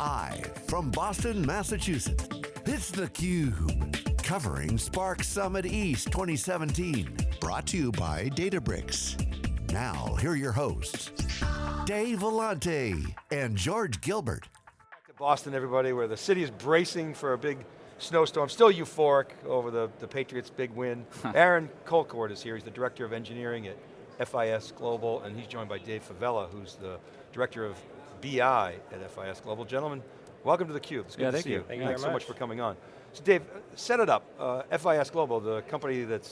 Live from Boston, Massachusetts, it's theCUBE. Covering Spark Summit East 2017. Brought to you by Databricks. Now, here are your hosts, Dave Vellante and George Gilbert. Back to Boston, everybody, where the city is bracing for a big snowstorm. Still euphoric over the, the Patriots' big win. Aaron Colcord is here. He's the Director of Engineering at FIS Global, and he's joined by Dave Favela, who's the Director of BI at FIS Global. Gentlemen, welcome to theCUBE. It's good yeah, to thank see you. you. Thank Thanks you so much. much for coming on. So Dave, set it up. Uh, FIS Global, the company that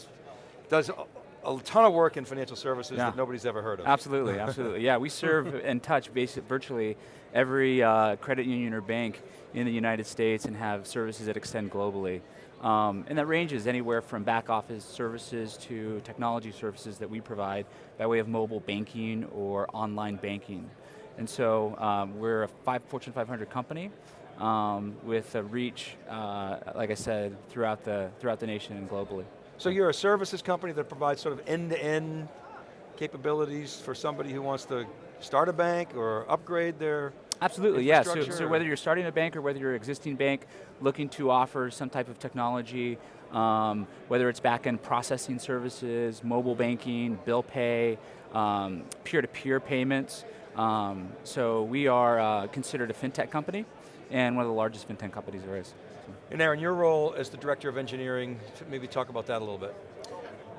does a, a ton of work in financial services Yeah. that nobody's ever heard of. Absolutely, absolutely. Yeah, we serve and touch basic, virtually every uh, credit union or bank in the United States and have services that extend globally. Um, and that ranges anywhere from back office services to technology services that we provide by way of mobile banking or online banking. And so um, we're a five, Fortune 500 company um, with a reach, uh, like I said, throughout the, throughout the nation and globally. So you're a services company that provides sort of end-to-end capabilities for somebody who wants to start a bank or upgrade their Absolutely, yeah. So, so whether you're starting a bank or whether you're an existing bank looking to offer some type of technology, um, whether it's back-end processing services, mobile banking, bill pay, um, peer-to-peer payments. Um, so we are uh, considered a fintech company and one of the largest fintech companies there is. And Aaron, your role as the Director of Engineering, maybe talk about that a little bit.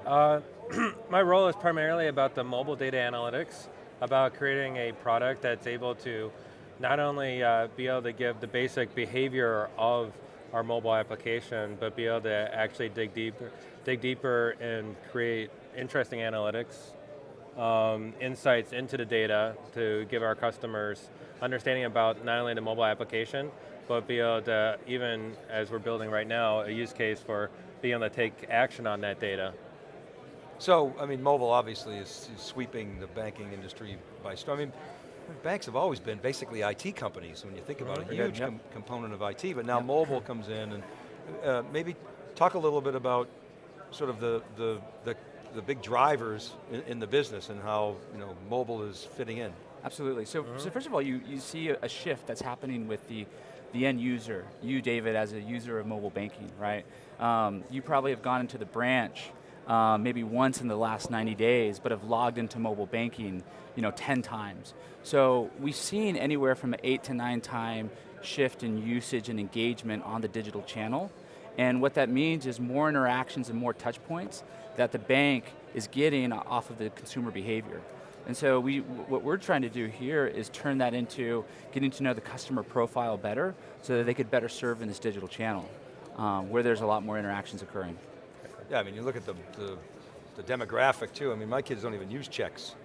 Uh, my role is primarily about the mobile data analytics, about creating a product that's able to not only uh, be able to give the basic behavior of our mobile application, but be able to actually dig deeper, dig deeper and create interesting analytics, um, insights into the data to give our customers understanding about not only the mobile application, but be able to, even as we're building right now, a use case for being able to take action on that data. So, I mean, mobile obviously is, is sweeping the banking industry by storm. I mean, banks have always been basically IT companies when you think about it, a huge Yep. com component of IT, but now mobile comes in and uh, maybe talk a little bit about sort of the, the, the, the big drivers in, in the business and how you know, mobile is fitting in. Absolutely. So, so first of all, you, you see a, a shift that's happening with the, the end user. You, David, as a user of mobile banking, right? Um, you probably have gone into the branch uh, maybe once in the last 90 days, but have logged into mobile banking you know, 10 times. So we've seen anywhere from an eight to nine time shift in usage and engagement on the digital channel. And what that means is more interactions and more touch points that the bank is getting off of the consumer behavior. And so we, what we're trying to do here is turn that into getting to know the customer profile better so that they could better serve in this digital channel um, where there's a lot more interactions occurring. Yeah, I mean, you look at the, the, the demographic too. I mean, my kids don't even use checks,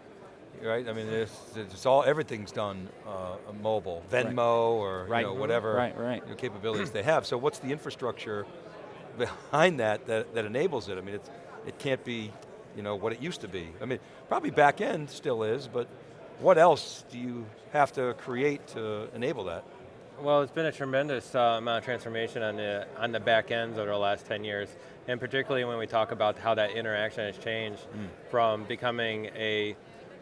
right? I mean, it's, it's all, everything's done uh, mobile, Venmo or Right. you know, whatever Right, right. you know, capabilities they have. So what's the infrastructure behind that, that that enables it? I mean, it's, it can't be you know, what it used to be. I mean, probably back end still is, but what else do you have to create to enable that? Well, it's been a tremendous uh, amount of transformation on the, on the back ends over the last 10 years, and particularly when we talk about how that interaction has changed from becoming a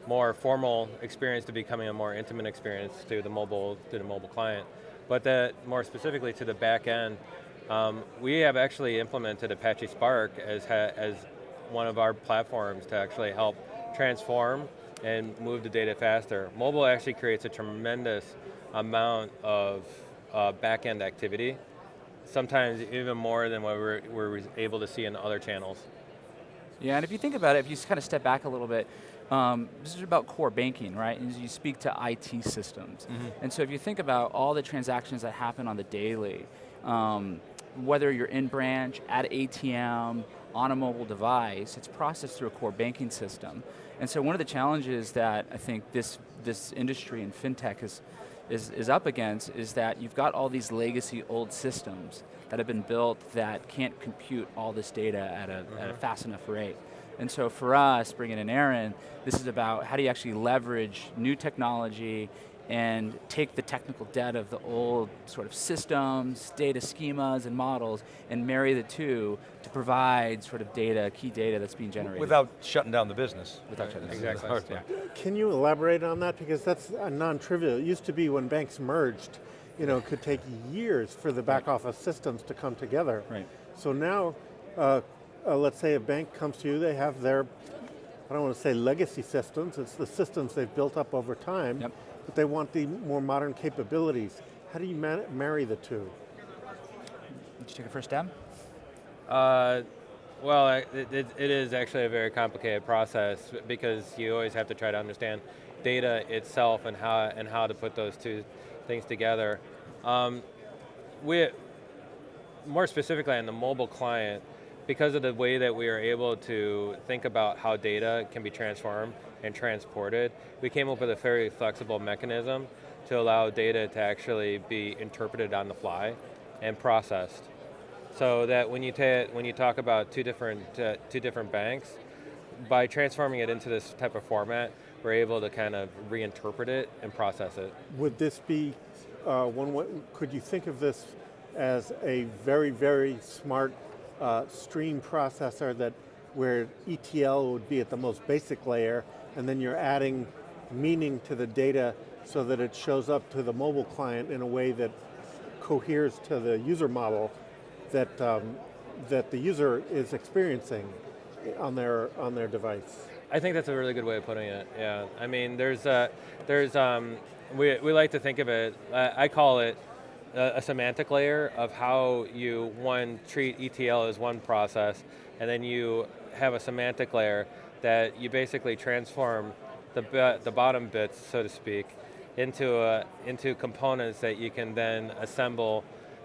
more formal experience to becoming a more intimate experience to the mobile, to the mobile client. But that more specifically to the back end, um, we have actually implemented Apache Spark as, ha as one of our platforms to actually help transform and move the data faster. Mobile actually creates a tremendous amount of uh, back-end activity, sometimes even more than what we're, we're able to see in other channels. Yeah, and if you think about it, if you kind of step back a little bit, um, this is about core banking, right? And you speak to IT systems. And so if you think about all the transactions that happen on the daily, um, whether you're in branch, at ATM, on a mobile device, it's processed through a core banking system. And so one of the challenges that I think this, this industry and fintech is, is, is up against is that you've got all these legacy old systems that have been built that can't compute all this data at a, at a mm-hmm. fast enough rate. And so for us, bringing in Aaron, this is about how do you actually leverage new technology and take the technical debt of the old sort of systems, data schemas and models, and marry the two to provide sort of data, key data that's being generated. Without shutting down the business. Without shutting down the the business. hard part. Can you elaborate on that? Because that's non-trivial. It used to be when banks merged, you know, it could take years for the back office systems to come together. Right. So now, uh, uh, let's say a bank comes to you, they have their, I don't want to say legacy systems, it's the systems they've built up over time, Yep. But they want the more modern capabilities. How do you ma- marry the two? Did you take a first stab? Uh, well, it, it, it is actually a very complicated process because you always have to try to understand data itself and how and how to put those two things together. Um, we, more specifically on the mobile client, because of the way that we are able to think about how data can be transformed and transported, we came up with a very flexible mechanism to allow data to actually be interpreted on the fly and processed. So that when you, when you talk about two different, uh, two different banks, by transforming it into this type of format, we're able to kind of reinterpret it and process it. Would this be uh, one way, could you think of this as a very, very smart uh, stream processor that where ETL would be at the most basic layer and then you're adding meaning to the data so that it shows up to the mobile client in a way that coheres to the user model that, um, that the user is experiencing on their, on their device? I think that's a really good way of putting it. Yeah, I mean, there's uh, there's um, we we like to think of it. Uh, I call it a, a semantic layer of how you one treat ETL as one process, and then you have a semantic layer that you basically transform the the bottom bits, so to speak, into a, into components that you can then assemble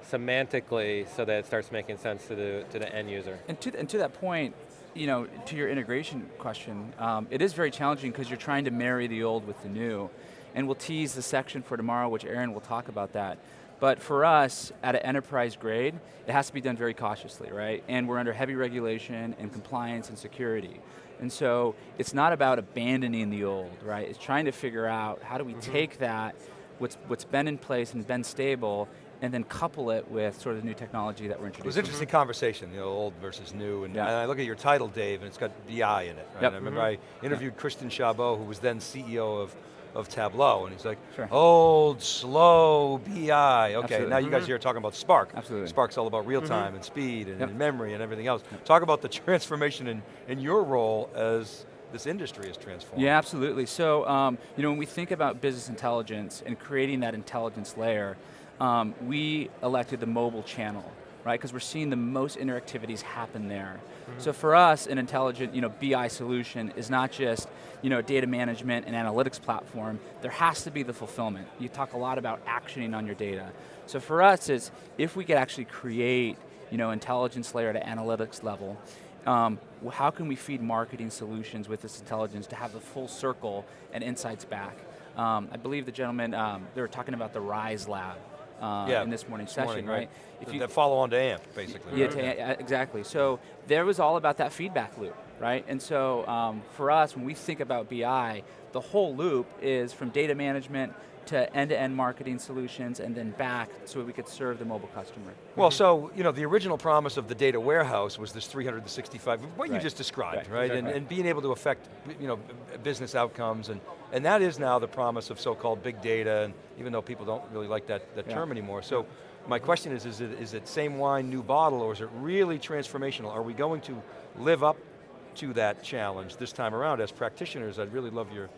semantically so that it starts making sense to the to the end user. And to, and to that point, you know, to your integration question, um, it is very challenging because you're trying to marry the old with the new. And we'll tease the section for tomorrow, which Aaron will talk about that. But for us, at an enterprise grade, it has to be done very cautiously, right? And we're under heavy regulation and compliance and security. And so it's not about abandoning the old, right? It's trying to figure out how do we mm-hmm. take that, what's, what's been in place and been stable, and then couple it with sort of the new technology that we're introducing. It was an interesting conversation, you know, old versus new, and, Yeah. and I look at your title, Dave, and it's got BI in it. Right? Yep. I remember mm-hmm. I interviewed Christian Chabot, who was then CEO of, of Tableau, and he's like, Sure. old, slow, BI. Okay, Absolutely. now you guys here are talking about Spark. Absolutely. Spark's all about real time and speed and, Yep. and memory and everything else. Talk about the transformation in, in your role as this industry is transforming. Yeah, absolutely. So, um, you know, when we think about business intelligence and creating that intelligence layer, um, we elected the mobile channel, right? Because we're seeing the most interactivities happen there. So for us, an intelligent, you know, BI solution is not just, you know, data management and analytics platform. There has to be the fulfillment. You talk a lot about actioning on your data. So for us, it's if we could actually create, you know, intelligence layer at an analytics level, um, how can we feed marketing solutions with this intelligence to have the full circle and insights back? Um, I believe the gentleman, um, they were talking about the RISE lab uh, Yeah, in this morning's this session, morning, right? The- that follow on to AMP, basically. Yeah, right? to- yeah, exactly. So there was all about that feedback loop, right? And so um, for us, when we think about BI, the whole loop is from data management to end-to-end marketing solutions and then back so we could serve the mobile customer. Well, mhm. so, you know, the original promise of the data warehouse was this 365, what you just described, Right, right? And, and being able to affect, you know, business outcomes, and, and that is now the promise of so-called big data, and even though people don't really like that, that Yeah. term anymore. So, my question is, is it, is it same wine, new bottle, or is it really transformational? Are we going to live up to that challenge this time around? As practitioners, I'd really love your,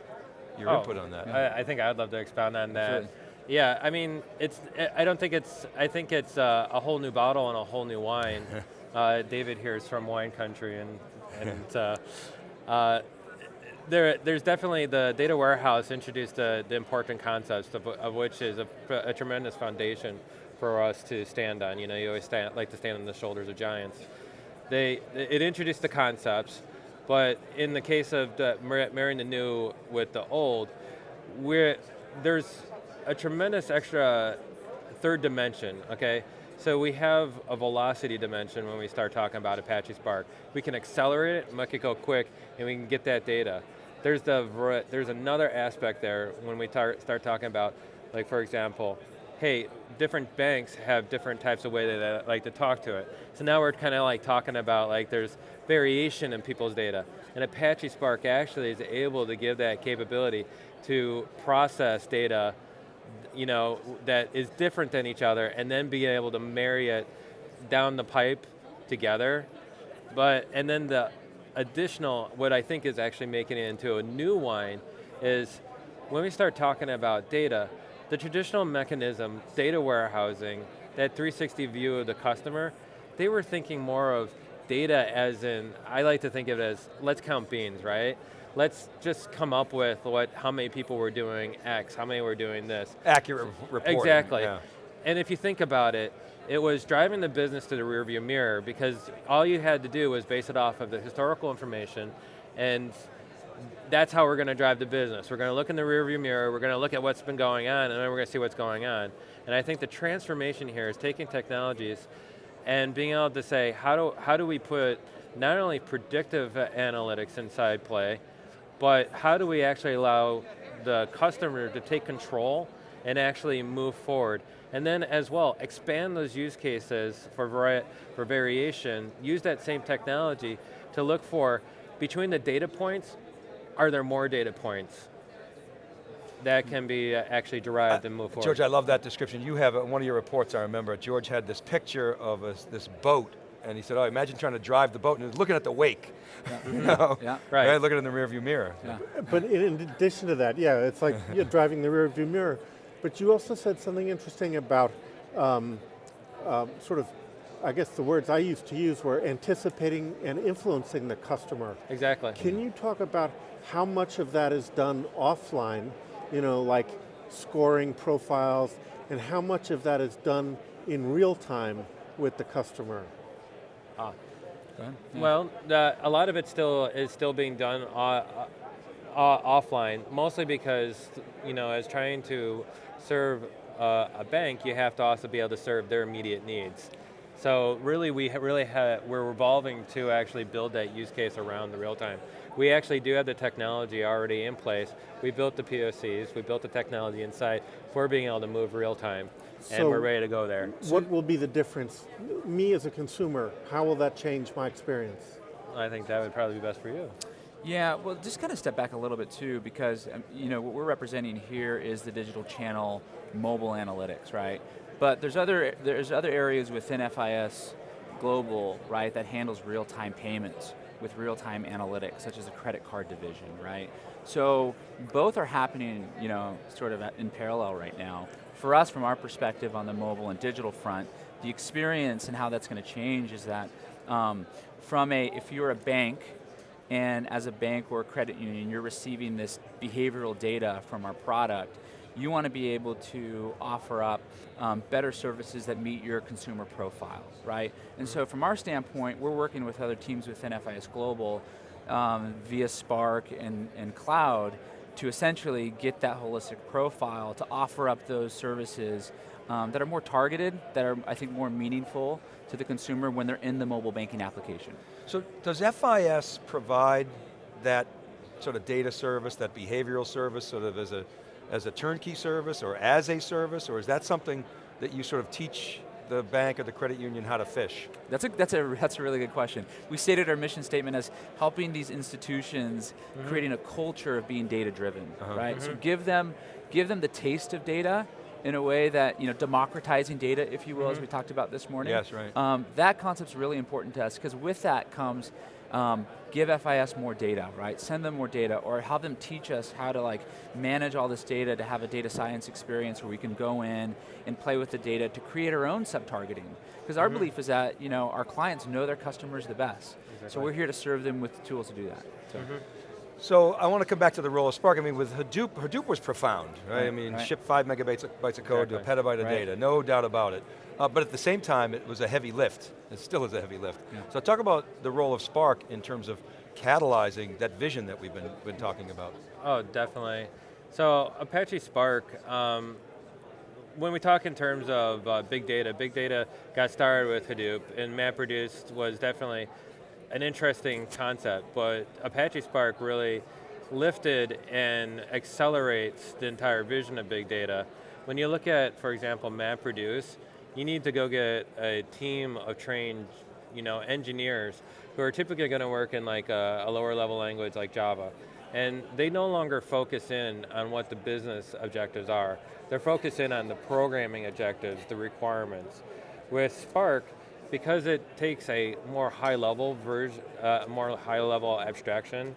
your Oh, input on that. I, I think I'd love to expound on that. Absolutely. Yeah, I mean, it's. I don't think it's. I think it's uh, a whole new bottle and a whole new wine. uh, David here is from wine country, and and uh, uh, there, there's definitely the data warehouse introduced the, the important concepts of, of which is a, a tremendous foundation for us to stand on. You know, you always stand, like to stand on the shoulders of giants. They, it introduced the concepts, but in the case of the, marrying the new with the old, we're, there's a tremendous extra third dimension, okay? So we have a velocity dimension when we start talking about Apache Spark. We can accelerate it, make it go quick, and we can get that data. There's, the, there's another aspect there when we tar- start talking about, like for example, hey, different banks have different types of way that they like to talk to it. So now we're kind of like talking about like there's variation in people's data. And Apache Spark actually is able to give that capability to process data you know, that is different than each other, and then be able to marry it down the pipe together. But, and then the additional, what I think is actually making it into a new wine is when we start talking about data, the traditional mechanism, data warehousing, that 360 view of the customer, they were thinking more of data as in, I like to think of it as, let's count beans, right? Let's just come up with what, how many people were doing X, how many were doing this. Accurate reporting. Exactly. yeah. And if you think about it, it was driving the business to the rearview mirror because all you had to do was base it off of the historical information and that's how we're going to drive the business. We're going to look in the rearview mirror, we're going to look at what's been going on, and then we're going to see what's going on. And I think the transformation here is taking technologies and being able to say, how do, how do we put not only predictive analytics inside play, but how do we actually allow the customer to take control and actually move forward. And then as well, expand those use cases for, vari for variation, use that same technology to look for, between the data points, are there more data points that can be uh, actually derived and move forward? George, I love that description. You have, uh, one of your reports I remember, George had this picture of a, this boat and he said, oh, imagine trying to drive the boat and he was looking at the wake. Yeah. you know? yeah. Right. Looking in the rearview mirror. Yeah. But in addition to that, yeah, it's like you're driving the rear view mirror. But you also said something interesting about um, um, sort of, I guess the words I used to use were anticipating and influencing the customer. Exactly. Can you talk about how much of that is done offline, you know, like scoring profiles, and how much of that is done in real time with the customer? Ah. Yeah. Well, the, a lot of it still is still being done uh, uh, offline, mostly because you know, as trying to serve uh, a bank, you have to also be able to serve their immediate needs. So really, we ha really ha we're evolving to actually build that use case around the real time. We actually do have the technology already in place. We built the POCs, we built the technology inside for being able to move real time and So we're ready to go there. What will be the difference? Me as a consumer, how will that change my experience? I think that would probably be best for you. Yeah, well, just kind of step back a little bit too, because um, you know what we're representing here is the digital channel mobile analytics, right? But there's other there's other areas within FIS Global, right, that handles real-time payments with real-time analytics, such as a credit card division, right? So both are happening, you know, sort of in parallel right now. For us, from our perspective on the mobile and digital front, the experience and how that's going to change is that um, from a, if you're a bank, and as a bank or a credit union, you're receiving this behavioral data from our product, you want to be able to offer up um, better services that meet your consumer profile, right? And so from our standpoint, we're working with other teams within FIS Global um, via Spark and, and Cloud to essentially get that holistic profile to offer up those services um, that are more targeted, that are, I think, more meaningful to the consumer when they're in the mobile banking application. So does FIS provide that sort of data service, that behavioral service, sort of as a, as a turnkey service or as a service, or is that something that you sort of teach the bank or the credit union how to fish? That's a, that's a, that's a really good question. We stated our mission statement as helping these institutions mm -hmm. creating a culture of being data driven, uh -huh. right? Mm -hmm. So give them, give them the taste of data in a way that, you know, democratizing data, if you will, mm -hmm. as we talked about this morning. Yes, right. Um, that concept's really important to us, because with that comes um, give FIS more data, right? Send them more data, or have them teach us how to like manage all this data to have a data science experience where we can go in and play with the data to create our own sub-targeting. Because our mm -hmm. belief is that you know our clients know their customers the best, exactly. so we're here to serve them with the tools to do that. So. Mm -hmm. So I want to come back to the role of Spark. I mean, with Hadoop, Hadoop was profound, right? right I mean, right. ship five megabytes of, bytes of code exactly. to a petabyte of right. data, no doubt about it. Uh, but at the same time, it was a heavy lift. It still is a heavy lift. Yeah. So talk about the role of Spark in terms of catalyzing that vision that we've been, been talking about. Oh, definitely. So Apache Spark, um, when we talk in terms of uh, big data, big data got started with Hadoop and MapReduce was definitely an interesting concept, but Apache Spark really lifted and accelerates the entire vision of big data. When you look at, for example, MapReduce, you need to go get a team of trained you know, engineers who are typically going to work in like a, a, lower level language like Java. And they no longer focus in on what the business objectives are. They're focused in on the programming objectives, the requirements. With Spark, because it takes a more high level version, uh, more high level abstraction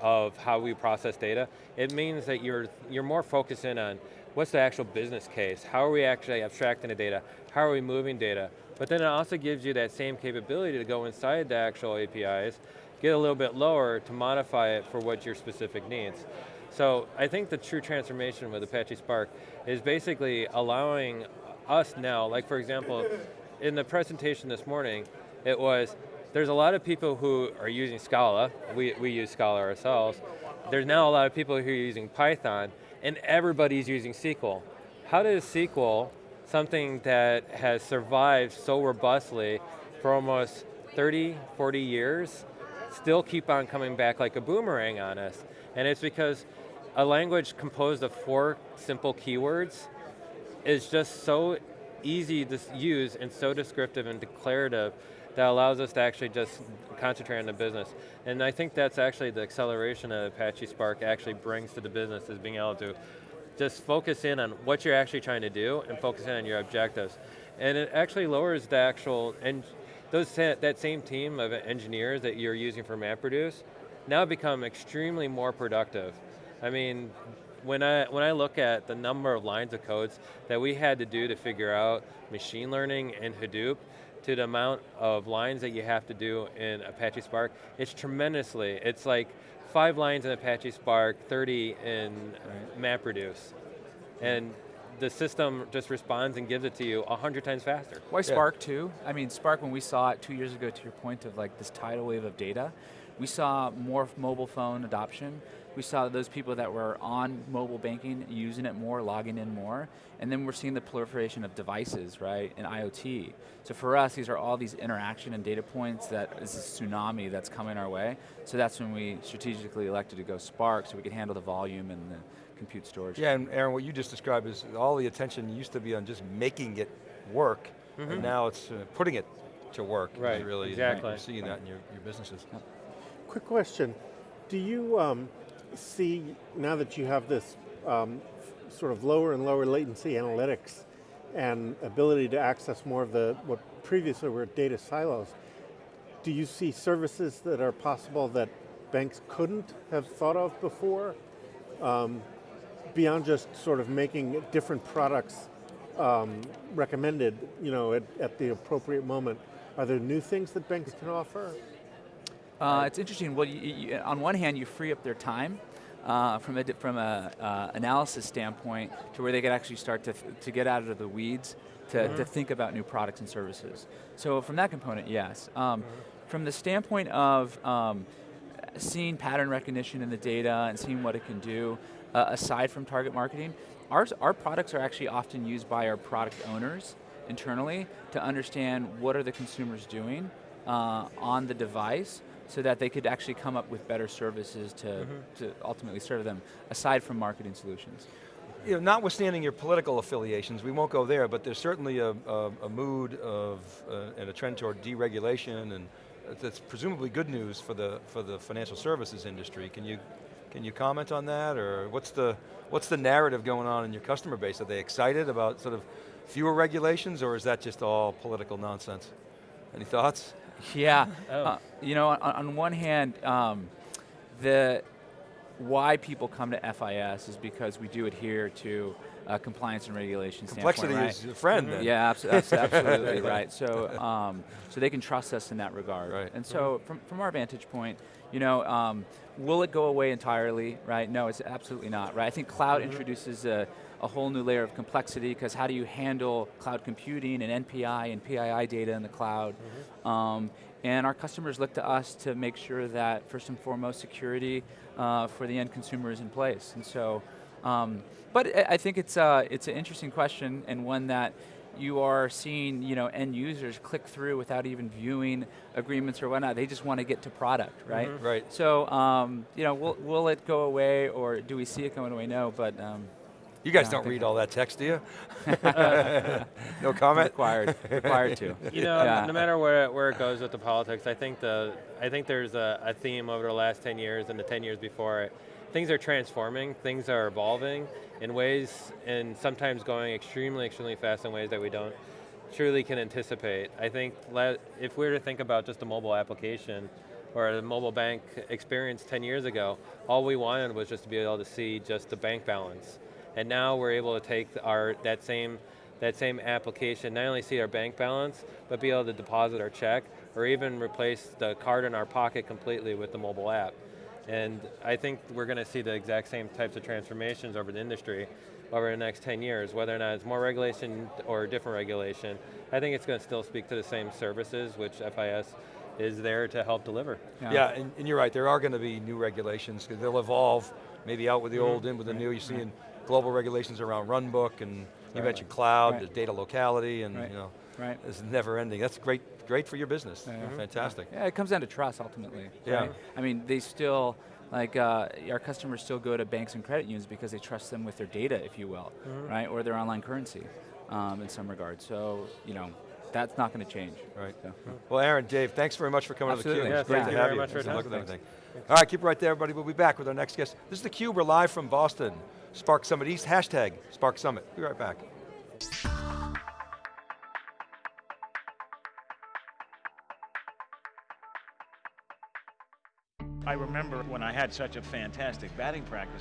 of how we process data, it means that you're, you're more focused in on what's the actual business case? How are we actually abstracting the data? How are we moving data? But then it also gives you that same capability to go inside the actual APIs, get a little bit lower to modify it for what your specific needs. So I think the true transformation with Apache Spark is basically allowing us now, like for example, in the presentation this morning, it was, there's a lot of people who are using Scala, we, we use Scala ourselves, there's now a lot of people who are using Python, and everybody's using SQL. How does SQL, something that has survived so robustly for almost 30, 40 years, still keep on coming back like a boomerang on us? And it's because a language composed of four simple keywords is just so easy to use and so descriptive and declarative that allows us to actually just concentrate on the business. And I think that's actually the acceleration that Apache Spark actually brings to the business is being able to just focus in on what you're actually trying to do and focus in on your objectives. And it actually lowers the actual, and those, that same team of engineers that you're using for MapReduce now become extremely more productive. I mean, when I, when I look at the number of lines of codes that we had to do to figure out machine learning in Hadoop, to the amount of lines that you have to do in Apache Spark, it's tremendously, it's like five lines in Apache Spark, 30 in MapReduce. And the system just responds and gives it to you 100 times faster. Why Spark too? I mean, Spark, when we saw it two years ago, to your point of like this tidal wave of data, we saw more mobile phone adoption, we saw those people that were on mobile banking using it more, logging in more, and then we're seeing the proliferation of devices, right, and IoT. So for us, these are all these interaction and data points that is a tsunami that's coming our way. So that's when we strategically elected to go Spark so we could handle the volume and the compute storage. Yeah, and Aaron, what you just described is all the attention used to be on just making it work, mm -hmm. and mm-hmm. now it's uh, putting it to work. Right, really, exactly. You're seeing that in your, your businesses. Yep. Quick question, do you, um, see, now that you have this um, sort of lower and lower latency analytics and ability to access more of the, what previously were data silos, do you see services that are possible that banks couldn't have thought of before? Um, beyond just sort of making different products um, recommended you know, at, at the appropriate moment, are there new things that banks can offer? Uh, it's interesting. Well, you, you, on one hand, you free up their time uh, from a from a uh, analysis standpoint to where they could actually start to to get out of the weeds to, mm -hmm. to think about new products and services. So from that component, yes. Um, mm -hmm. From the standpoint of um, seeing pattern recognition in the data and seeing what it can do, uh, aside from target marketing, ours, our products are actually often used by our product owners internally to understand what are the consumers doing uh, on the device so that they could actually come up with better services to, mm -hmm. to ultimately serve them, aside from marketing solutions. You know, notwithstanding your political affiliations, we won't go there, but there's certainly a, a, a mood of, uh, and a trend toward deregulation, and that's presumably good news for the, for the financial services industry. Can you, can you comment on that, or what's the, what's the narrative going on in your customer base? Are they excited about sort of fewer regulations, or is that just all political nonsense? Any thoughts? Yeah, oh. uh, you know, on, on one hand, um, the why people come to FIS is because we do adhere to uh, compliance and regulation Complexity right? is a friend. Mm -hmm. Yeah, absolutely, absolutely right. So, um, so they can trust us in that regard. Right. And so, mm -hmm. from from our vantage point, you know, um, will it go away entirely? Right? No, it's absolutely not. Right? I think cloud mm -hmm. introduces a a whole new layer of complexity because how do you handle cloud computing and NPI and PII data in the cloud? Mm -hmm. um, and our customers look to us to make sure that, first and foremost, security uh, for the end consumer is in place. And so, um, but I think it's, uh, it's an interesting question and one that you are seeing you know, end users click through without even viewing agreements or whatnot. They just want to get to product, right? Mm -hmm. Right. So, um, you know, will, will it go away or do we see it going away? No, but um, You guys Yeah, don't read all that text, do you? no comment? Required, required to. You know, Yeah. no matter where, where it goes with the politics, I think the I think there's a, a theme over the last 10 years and the 10 years before it. Things are transforming, things are evolving in ways, and sometimes going extremely, extremely fast in ways that we don't truly can anticipate. I think let, if we were to think about just a mobile application or a mobile bank experience 10 years ago, all we wanted was just to be able to see just the bank balance. And now we're able to take our, that same that same application, not only see our bank balance, but be able to deposit our check, or even replace the card in our pocket completely with the mobile app. And I think we're going to see the exact same types of transformations over the industry over the next 10 years, whether or not it's more regulation or different regulation. I think it's going to still speak to the same services, which FIS is there to help deliver. Yeah, and, and you're right, there are going to be new regulations, because they'll evolve, maybe out with the Mm-hmm. old, in with the new. You're seeing global regulations around runbook, and you Right. mentioned cloud, Right. the data locality, and Right. you know, Right. it's never ending. That's great, great for your business. Yeah. Mhm. Fantastic. Yeah, it comes down to trust ultimately. Yeah. I mean, they still, like, uh, our customers still go to banks and credit unions because they trust them with their data, if you will, right? Or their online currency um, in some regard. So, you know, that's not going to change. Right. So. Well, Aaron, Dave, thanks very much for coming Absolutely. to theCUBE. Yeah, great to you have very you. much for your Good luck time. with everything. All right, keep it right there, everybody. We'll be back with our next guest. This is theCUBE, we're live from Boston. Spark Summit East, hashtag Spark Summit. Be right back. I remember when I had such a fantastic batting practice